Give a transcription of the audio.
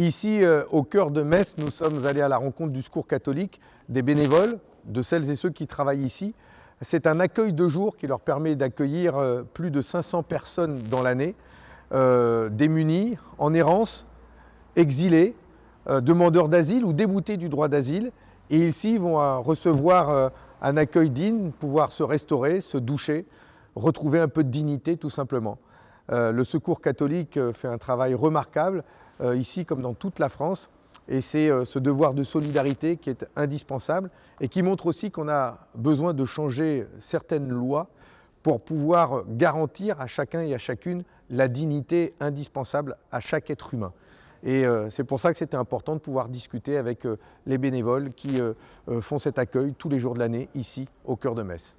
Ici, euh, au cœur de Metz, nous sommes allés à la rencontre du secours catholique, des bénévoles, de celles et ceux qui travaillent ici. C'est un accueil de jour qui leur permet d'accueillir euh, plus de 500 personnes dans l'année, euh, démunies, en errance, exilés, demandeurs d'asile ou déboutés du droit d'asile. Et ici, ils vont recevoir un accueil digne, pouvoir se restaurer, se doucher, retrouver un peu de dignité tout simplement. Le Secours catholique fait un travail remarquable euh, ici comme dans toute la France. Et c'est euh, ce devoir de solidarité qui est indispensable et qui montre aussi qu'on a besoin de changer certaines lois pour pouvoir garantir à chacun et à chacune la dignité indispensable à chaque être humain. Et euh, c'est pour ça que c'était important de pouvoir discuter avec les bénévoles qui font cet accueil tous les jours de l'année ici au cœur de Metz.